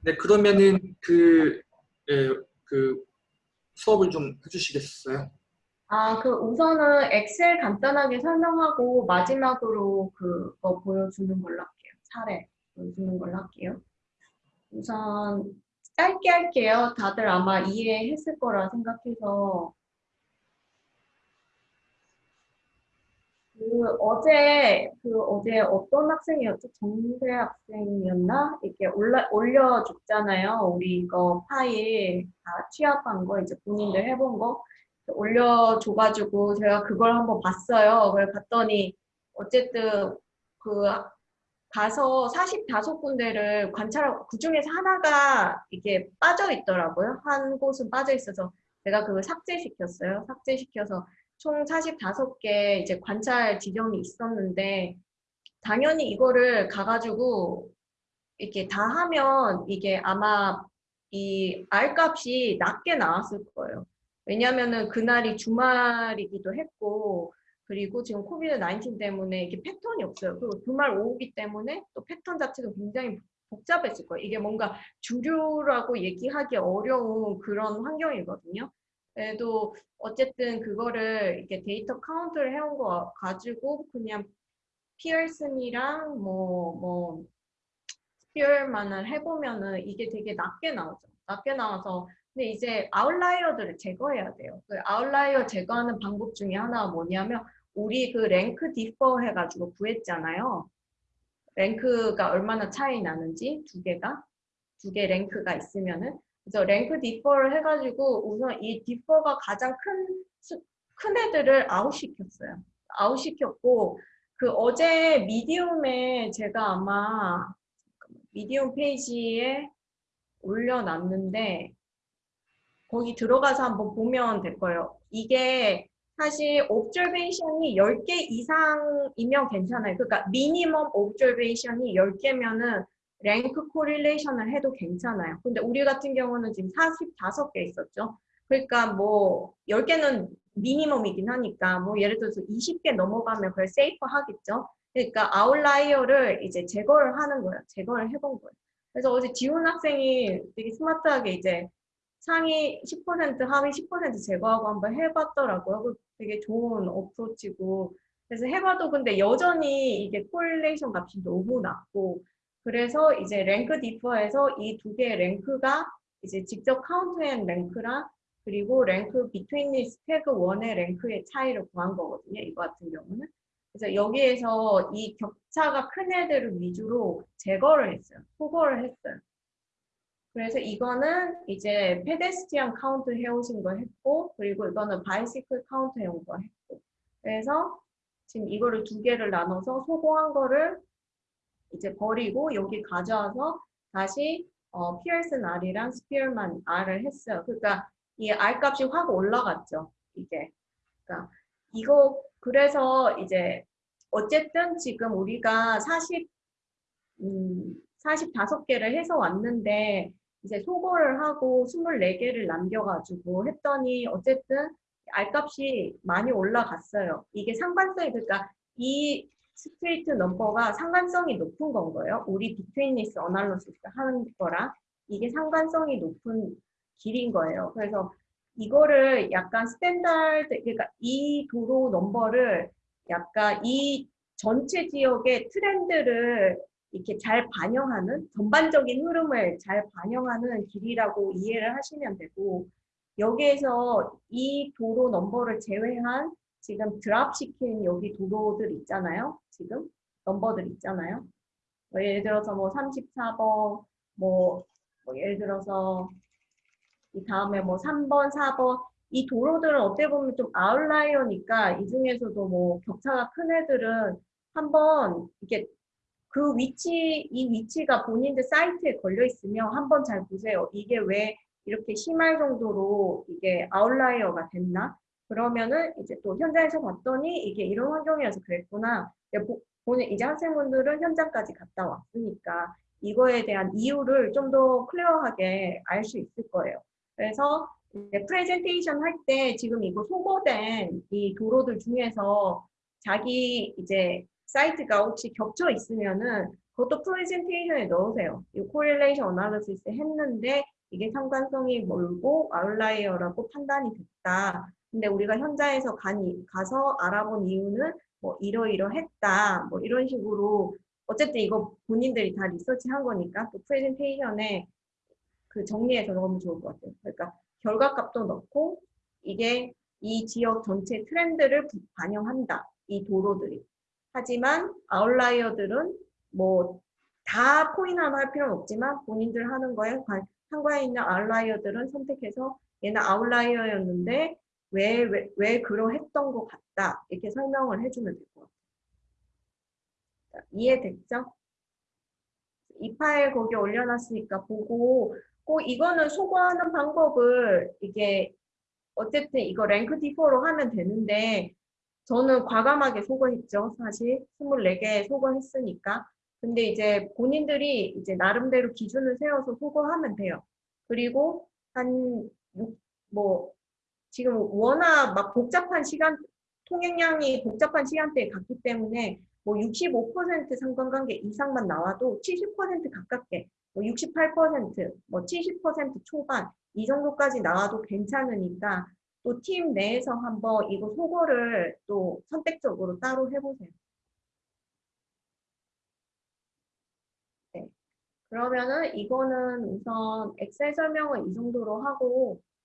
네, 그러면은 그, 예, 그 수업을 좀 해주시겠어요? 아, 그 우선은 엑셀 간단하게 설명하고 마지막으로 그거 보여주는 걸로 할게요. 사례 보여주는 걸로 할게요. 우선 짧게 할게요. 다들 아마 이해했을 거라 생각해서 그 어제 그 어제 어떤 학생이었죠? 정세 학생이었나? 이렇게 올라 올려 줬잖아요. 우리 이거 파일 다 취합한 거 이제 본인들 해본 거 올려 줘가지고 제가 그걸 한번 봤어요. 그걸 봤더니 어쨌든 그 가서 45군데를 관찰하고 그 중에서 하나가 이게 빠져 있더라고요. 한 곳은 빠져 있어서 제가 그걸 삭제시켰어요. 삭제시켜서 총 45개 이제 관찰 지점이 있었는데 당연히 이거를 가가지고 이렇게 다 하면 이게 아마 이 R 값이 낮게 나왔을 거예요. 왜냐면은 그날이 주말이기도 했고 그리고 지금 COVID 19 때문에 이게 패턴이 없어요. 그리고 주말 오후기 때문에 또 패턴 자체가 굉장히 복잡했을 거예요. 이게 뭔가 주류라고 얘기하기 어려운 그런 환경이거든요. 그래도 어쨌든 그거를 이렇게 데이터 count를 해온 거 가지고 그냥 Pearson이랑 뭐, 뭐, Spearman을 해보면은 이게 되게 낮게 나오죠. 낮게 나와서 근데 이제 outlier들을 제거해야 돼요. 그 outlier 제거하는 방법 중에 하나가 뭐냐면 우리 그 rank differ 해가지고 구했잖아요. rank가 얼마나 차이 나는지 두 개가 두 개 rank가 있으면은 그래서 rank differ를 해가지고 우선 이 differ가 가장 큰, 큰 애들을 아웃시켰어요. 아웃시켰고 그 어제 Medium에 제가 아마 Medium 페이지에 올려놨는데 거기 들어가서 한번 보면 될 거예요. 이게 사실 observation이 10개 이상이면 괜찮아요. 그러니까 minimum observation이 10개면은 rank correlation을 해도 괜찮아요. 근데 우리 같은 경우는 지금 45개 있었죠. 그러니까 뭐 10개는 minimum이긴 하니까 뭐 예를 들어서 20개 넘어가면 그걸 safe 하겠죠. 그러니까 아웃라이어를 이제 제거를 하는 거예요. 제거를 해본 거예요. 그래서 어제 지훈 학생이 되게 스마트하게 이제 상위 10% 하위 10% 제거하고 한번 해봤더라고요. 되게 좋은 approach고 그래서 해봐도 근데 여전히 이게 correlation 값이 너무 낮고 그래서 이제 rank differ에서 이 두 개의 rank가 이제 직접 카운트한 랭크랑 그리고 랭크 비트윈 스태그 원의 랭크의 차이를 구한 거거든요. 이거 같은 경우는. 그래서 여기에서 이 격차가 큰 애들을 위주로 제거를 했어요. 소거를 했어요. 그래서 이거는 이제 페데스티안 카운트 해오신 거 했고 그리고 이거는 바이시클 카운트 해온 거 했고 그래서 지금 이거를 두 개를 나눠서 소거한 거를 이제 버리고 여기 가져와서 다시 어, 피어슨 R이랑 스피어만 R을 했어요. 그러니까 이 R 값이 확 올라갔죠. 이게. 그러니까 이거 그래서 이제 어쨌든 지금 우리가 40 음, 45개를 해서 왔는데 이제 소거를 하고 24개를 남겨가지고 했더니 어쨌든 R값이 많이 올라갔어요. 이게 상관성이 그러니까 이 street number가 상관성이 높은 건 거예요. 우리 betweenness analysis 하는 거랑 이게 상관성이 높은 길인 거예요. 그래서 이거를 약간 standard 그러니까 이 도로 넘버를 약간 이 전체 지역의 트렌드를 이렇게 잘 반영하는 전반적인 흐름을 잘 반영하는 길이라고 이해를 하시면 되고 여기에서 이 도로 넘버를 제외한 지금 드랍시킨 여기 도로들 있잖아요. 지금 넘버들 있잖아요. 뭐 예를 들어서 뭐 34번 뭐, 뭐 예를 들어서 이 다음에 뭐 3번, 4번 이 도로들은 어떻게 보면 좀 아웃라이어니까 이 중에서도 뭐 격차가 큰 애들은 한번 이렇게 그 위치, 이 위치가 본인들 사이트에 걸려 있으면 한번 잘 보세요. 이게 왜 이렇게 심할 정도로 이게 outlier가 됐나? 그러면은 이제 또 현장에서 봤더니 이게 이런 환경이어서 그랬구나. 보는 이제 학생분들은 현장까지 갔다 왔으니까 이거에 대한 이유를 좀 더 clear하게 알 수 있을 거예요. 그래서 프레젠테이션 할 때 지금 이거 소거된 이 도로들 중에서 자기 이제 사이트가 혹시 겹쳐 있으면은 그것도 프레젠테이션에 넣으세요. 이 correlation analysis 했는데 이게 상관성이 멀고 outlier라고 판단이 됐다. 근데 우리가 현장에서 가니, 가서 알아본 이유는 뭐 이러이러했다. 뭐 이런 식으로 어쨌든 이거 본인들이 다 리서치한 거니까 또 프레젠테이션에 그 정리해서 넣으면 좋을 것 같아요. 그러니까 결과값도 넣고 이게 이 지역 전체 트렌드를 부- 반영한다. 이 도로들이. 하지만 outlier들은 뭐 다 포인트하나 할 필요는 없지만 본인들 하는 거에 관- 상관에 있는 아웃라이어들은 선택해서 얘는 아웃라이어였는데 왜, 왜, 왜 그러했던 것 같다. 이렇게 설명을 해주면 될 것 같아요. 자, 이해됐죠? 이 파일 거기 올려놨으니까 보고 꼭 이거는 소거하는 방법을 이게 어쨌든 이거 랭크 D4로 하면 되는데 저는 과감하게 소거했죠. 사실 24개 소거했으니까. 근데 이제 본인들이 이제 나름대로 기준을 세워서 소거하면 돼요. 그리고 한뭐 지금 워낙 막 복잡한 시간 통행량이 복잡한 시간대에 갔기 때문에 뭐 65% 상관관계 이상만 나와도 70% 가깝게 뭐 68%, 뭐 70% 초반 이 정도까지 나와도 괜찮으니까 또 팀 내에서 한번 이거 소거를 또 선택적으로 따로 해보세요. 네. 그러면은 이거는 우선 엑셀 설명을 이 정도로 하고